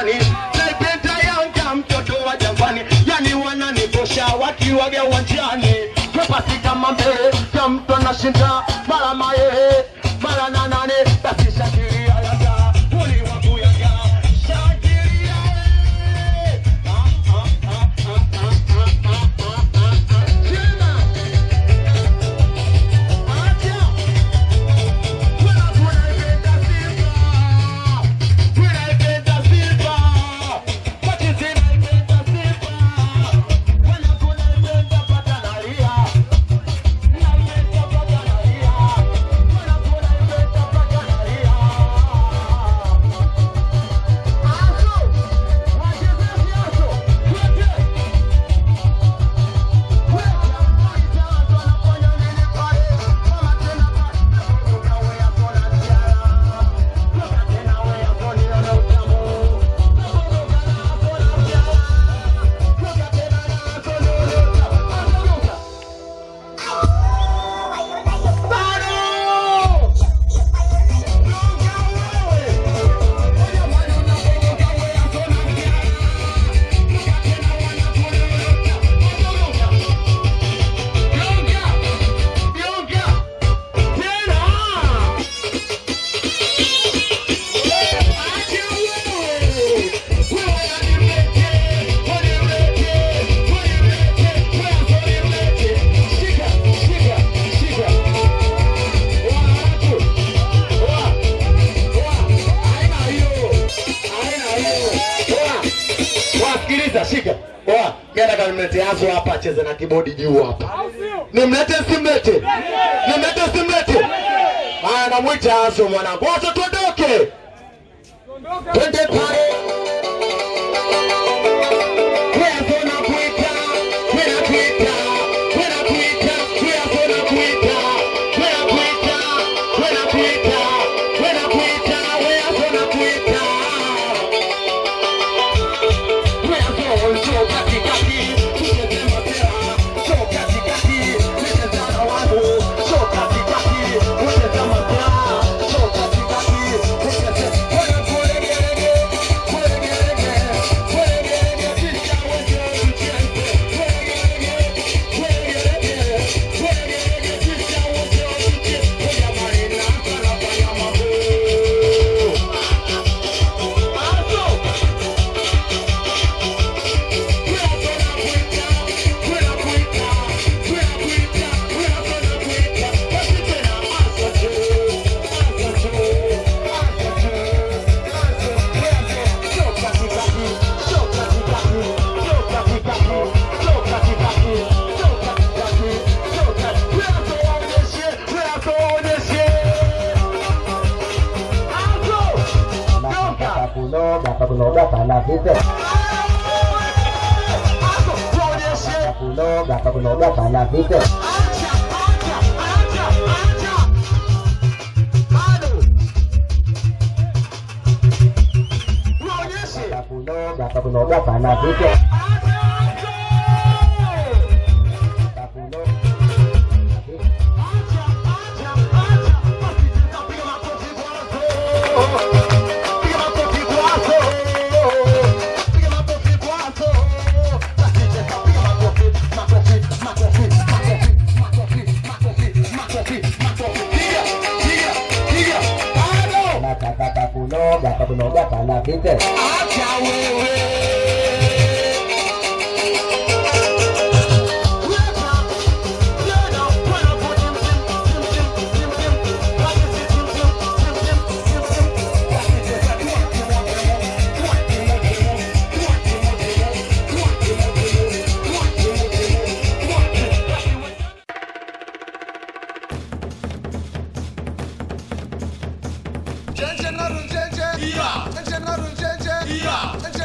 Jangwani. Naipenda Yanga mtoto wa Jangwani. Yani wananitosha wakiwaga uwanjani. Mepasi kama mbele ya mtu anashinda mara maye mimi nataka nimlete Azo hapa acheze na kibodi juu hapa. Nimlete simlete? Nimlete simlete? Haya, namwita Azo mwanangu. Wote tuondoke. Twende pale. àdéhùn. lọ́wọ́ gbàgbọ́ gbàgbọ́ àlàdéhùn. lọ́wọ́ gbàgbọ́ gbàgbọ́ àlàdéhùn. dàpà tó máa dàpà la fi tẹ̀. Change another, change Ya. Ece narı cece. Ya. Ece